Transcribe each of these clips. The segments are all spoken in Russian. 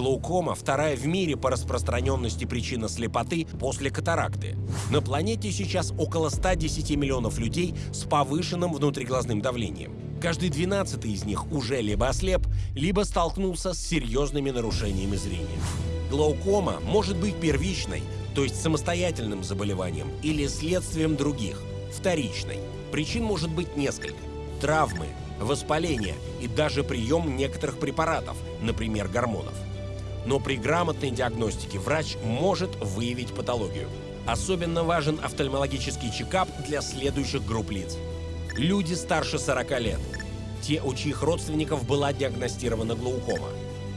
Глаукома – вторая в мире по распространенности причина слепоты после катаракты. На планете сейчас около 110 миллионов людей с повышенным внутриглазным давлением. Каждый двенадцатый из них уже либо ослеп, либо столкнулся с серьезными нарушениями зрения. Глаукома может быть первичной, то есть самостоятельным заболеванием, или следствием других, вторичной. Причин может быть несколько. Травмы, воспаление и даже прием некоторых препаратов, например, гормонов. Но при грамотной диагностике врач может выявить патологию. Особенно важен офтальмологический чекап для следующих групп лиц. Люди старше 40 лет, те, у чьих родственников была диагностирована глаукома,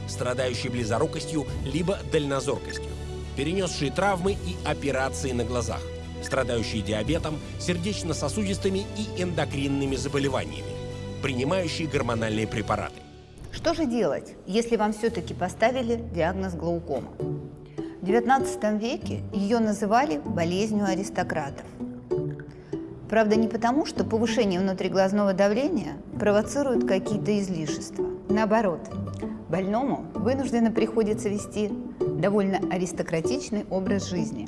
страдающие близорукостью либо дальнозоркостью, перенесшие травмы и операции на глазах, страдающие диабетом, сердечно-сосудистыми и эндокринными заболеваниями, принимающие гормональные препараты. Что же делать, если вам все-таки поставили диагноз глаукома? В XIX веке ее называли болезнью аристократов. Правда, не потому, что повышение внутриглазного давления провоцирует какие-то излишества. Наоборот, больному вынужденно приходится вести довольно аристократичный образ жизни.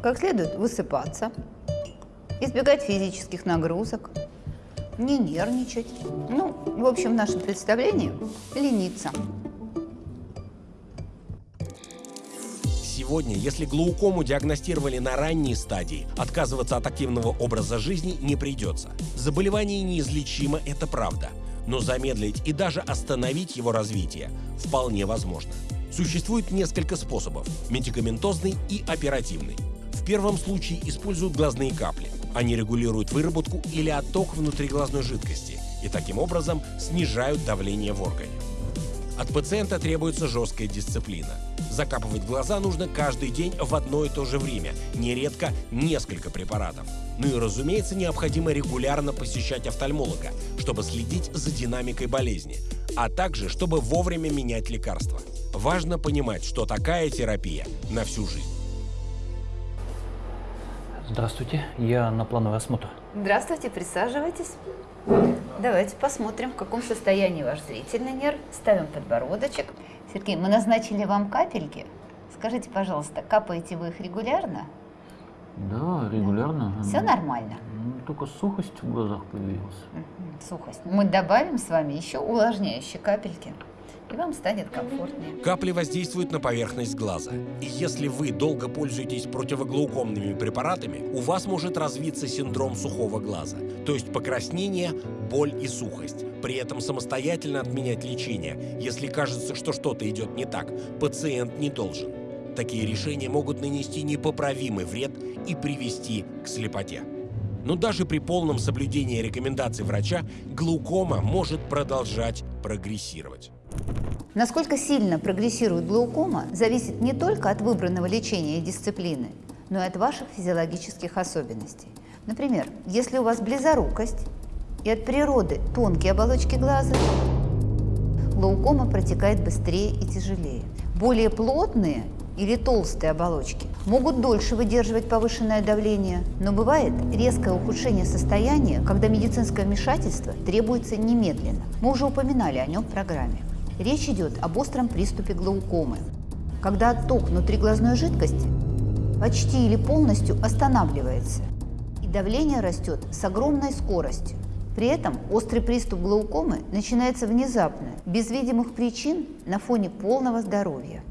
Как следует высыпаться, избегать физических нагрузок, не нервничать. Ну, в общем, в нашем представлении лениться. Сегодня, если глаукому диагностировали на ранней стадии, отказываться от активного образа жизни не придется. Заболевание неизлечимо, это правда. Но замедлить и даже остановить его развитие вполне возможно. Существует несколько способов – медикаментозный и оперативный. В первом случае используют глазные капли. Они регулируют выработку или отток внутриглазной жидкости и таким образом снижают давление в органе. От пациента требуется жесткая дисциплина. Закапывать глаза нужно каждый день в одно и то же время, нередко несколько препаратов. Ну и, разумеется, необходимо регулярно посещать офтальмолога, чтобы следить за динамикой болезни, а также чтобы вовремя менять лекарства. Важно понимать, что такая терапия на всю жизнь. Здравствуйте, я на плановый осмотр. Здравствуйте, присаживайтесь. Давайте посмотрим, в каком состоянии ваш зрительный нерв. Ставим подбородочек. Сергей, мы назначили вам капельки. Скажите, пожалуйста, капаете вы их регулярно? Да, регулярно. Все нормально? Ну, Только сухость в глазах появилась. Сухость. Мы добавим с вами еще увлажняющие капельки, и вам станет комфортнее. Капли воздействуют на поверхность глаза. И если вы долго пользуетесь противоглаукомными препаратами, у вас может развиться синдром сухого глаза, то есть покраснение, боль и сухость. При этом самостоятельно отменять лечение, если кажется, что что-то идет не так, пациент не должен. Такие решения могут нанести непоправимый вред и привести к слепоте. Но даже при полном соблюдении рекомендаций врача глаукома может продолжать прогрессировать. Насколько сильно прогрессирует глаукома, зависит не только от выбранного лечения и дисциплины, но и от ваших физиологических особенностей. Например, если у вас близорукость и от природы тонкие оболочки глаза, глаукома протекает быстрее и тяжелее. Более плотные или толстые оболочки могут дольше выдерживать повышенное давление, но бывает резкое ухудшение состояния, когда медицинское вмешательство требуется немедленно. Мы уже упоминали о нем в программе. Речь идет об остром приступе глаукомы, когда отток внутриглазной жидкости почти или полностью останавливается, и давление растет с огромной скоростью. При этом острый приступ глаукомы начинается внезапно, без видимых причин на фоне полного здоровья.